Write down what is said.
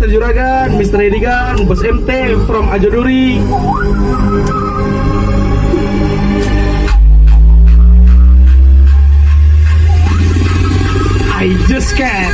Mr. Juragan, Mr. Edigan, Bos MT from Ajoduri I just can't